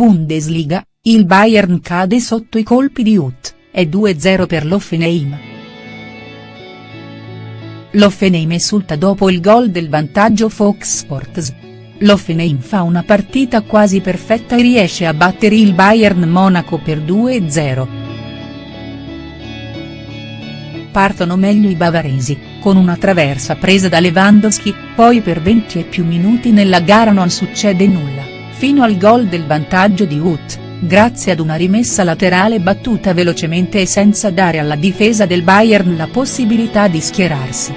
Bundesliga, il Bayern cade sotto i colpi di Ut, è 2-0 per l'Offenheim. L'Offenheim esulta dopo il gol del vantaggio Fox Sports. L'Offenheim fa una partita quasi perfetta e riesce a battere il Bayern Monaco per 2-0. Partono meglio i bavaresi, con una traversa presa da Lewandowski, poi per 20 e più minuti nella gara non succede nulla, fino al gol del vantaggio di Ut, grazie ad una rimessa laterale battuta velocemente e senza dare alla difesa del Bayern la possibilità di schierarsi.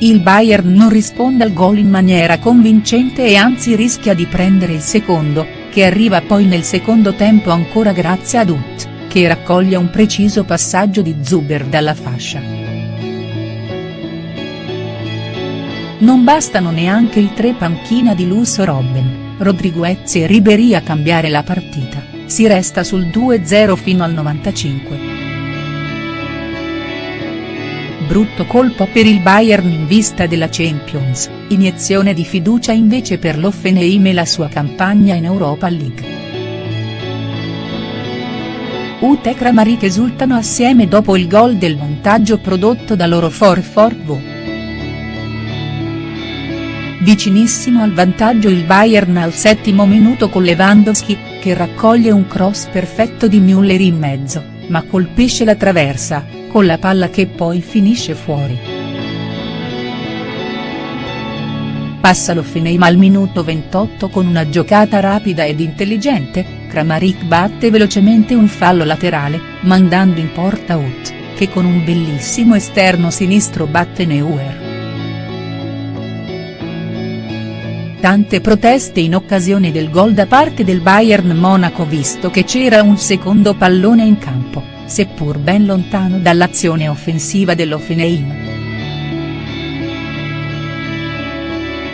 Il Bayern non risponde al gol in maniera convincente e anzi rischia di prendere il secondo, che arriva poi nel secondo tempo ancora grazie ad Ut che raccoglie un preciso passaggio di Zuber dalla fascia. Non bastano neanche i tre panchina di lusso Robben, Rodriguez e Ribéry a cambiare la partita, si resta sul 2-0 fino al 95. Brutto colpo per il Bayern in vista della Champions, iniezione di fiducia invece per l'Offenheim e la sua campagna in Europa League. Ut e Kramaric esultano assieme dopo il gol del vantaggio prodotto da loro for Forvo. Vicinissimo al vantaggio il Bayern al settimo minuto con Lewandowski, che raccoglie un cross perfetto di Müller in mezzo, ma colpisce la traversa, con la palla che poi finisce fuori. Passa l'Offenheim al minuto 28 con una giocata rapida ed intelligente, Kramaric batte velocemente un fallo laterale, mandando in porta Ut, che con un bellissimo esterno sinistro batte Neuer. Tante proteste in occasione del gol da parte del Bayern Monaco visto che c'era un secondo pallone in campo, seppur ben lontano dall'azione offensiva dell'Offenheim.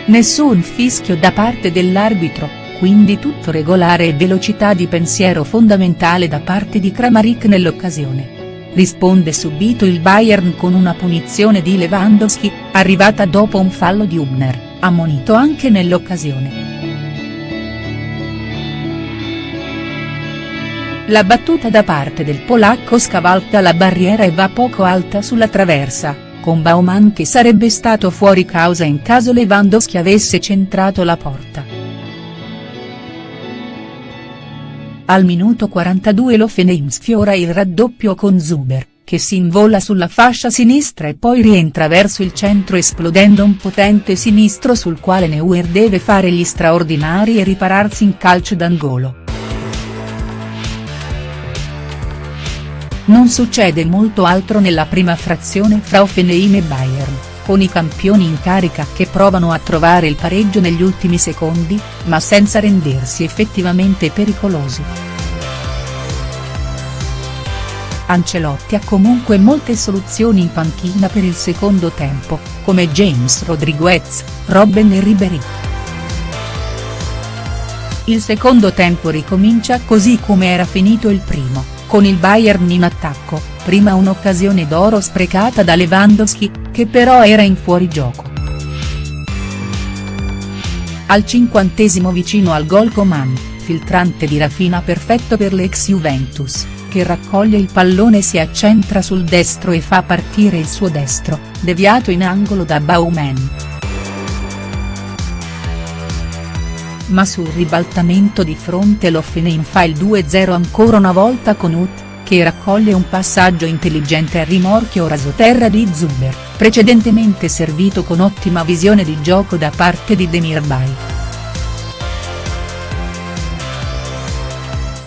Nessun fischio da parte dell'arbitro, quindi tutto regolare e velocità di pensiero fondamentale da parte di Kramaric nell'occasione. Risponde subito il Bayern con una punizione di Lewandowski, arrivata dopo un fallo di Hubner, ammonito anche nell'occasione. La battuta da parte del polacco scavalca la barriera e va poco alta sulla traversa, con Baumann che sarebbe stato fuori causa in caso Lewandowski avesse centrato la porta. Al minuto 42 l'Offenheim sfiora il raddoppio con Zuber, che si invola sulla fascia sinistra e poi rientra verso il centro esplodendo un potente sinistro sul quale Neuer deve fare gli straordinari e ripararsi in calcio d'angolo. Non succede molto altro nella prima frazione fra Offenheim e Bayern con i campioni in carica che provano a trovare il pareggio negli ultimi secondi, ma senza rendersi effettivamente pericolosi. Ancelotti ha comunque molte soluzioni in panchina per il secondo tempo, come James Rodriguez, Robben e Ribéry. Il secondo tempo ricomincia così come era finito il primo, con il Bayern in attacco, prima un'occasione d'oro sprecata da Lewandowski, che però era in fuorigioco. Al cinquantesimo vicino al gol Coman, filtrante di Rafina perfetto per l'ex Juventus, che raccoglie il pallone si accentra sul destro e fa partire il suo destro, deviato in angolo da Baumann. Ma sul ribaltamento di fronte l'Offenheim fa il 2-0 ancora una volta con Ut, che raccoglie un passaggio intelligente a rimorchio rasoterra di Zuber, precedentemente servito con ottima visione di gioco da parte di Demirbay.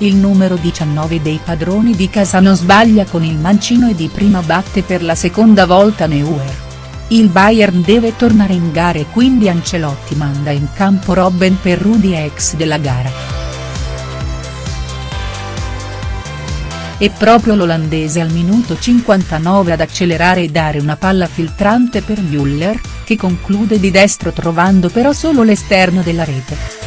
Il numero 19 dei padroni di casa non sbaglia con il mancino e di prima batte per la seconda volta Neuer. Il Bayern deve tornare in gara e quindi Ancelotti manda in campo Robben per Rudy ex della gara. È proprio l'olandese al minuto 59 ad accelerare e dare una palla filtrante per Müller, che conclude di destro trovando però solo l'esterno della rete.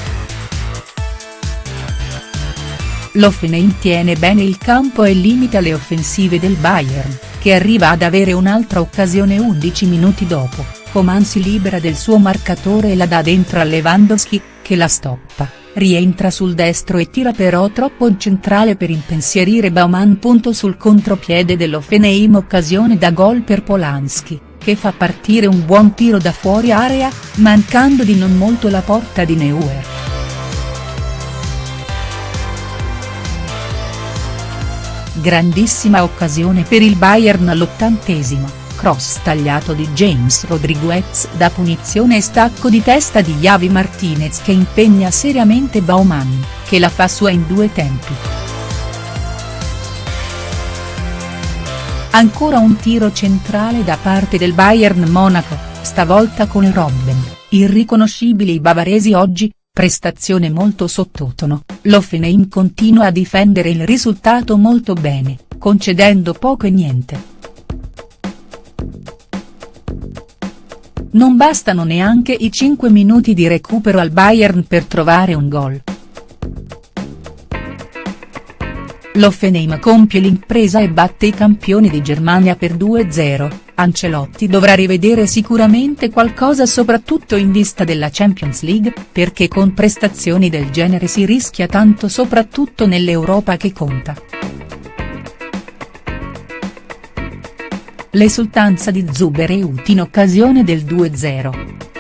L'Offenheim tiene bene il campo e limita le offensive del Bayern, che arriva ad avere un'altra occasione 11 minuti dopo, Coman si libera del suo marcatore e la dà dentro a Lewandowski, che la stoppa, rientra sul destro e tira però troppo centrale per impensierire Bauman. Sul contropiede dell'Offenheim occasione da gol per Polanski, che fa partire un buon tiro da fuori area, mancando di non molto la porta di Neuer. Grandissima occasione per il Bayern all'ottantesimo cross tagliato di James Rodriguez da punizione e stacco di testa di Javi Martinez che impegna seriamente Baumann, che la fa sua in due tempi. Ancora un tiro centrale da parte del Bayern Monaco, stavolta con Robben, irriconoscibili i bavaresi oggi, prestazione molto sottotono, l'Offenheim continua a difendere il risultato molto bene, concedendo poco e niente. Non bastano neanche i 5 minuti di recupero al Bayern per trovare un gol. L'Offenheim compie l'impresa e batte i campioni di Germania per 2-0, Ancelotti dovrà rivedere sicuramente qualcosa soprattutto in vista della Champions League, perché con prestazioni del genere si rischia tanto soprattutto nell'Europa che conta. L'esultanza di Zuber e Uti in occasione del 2-0.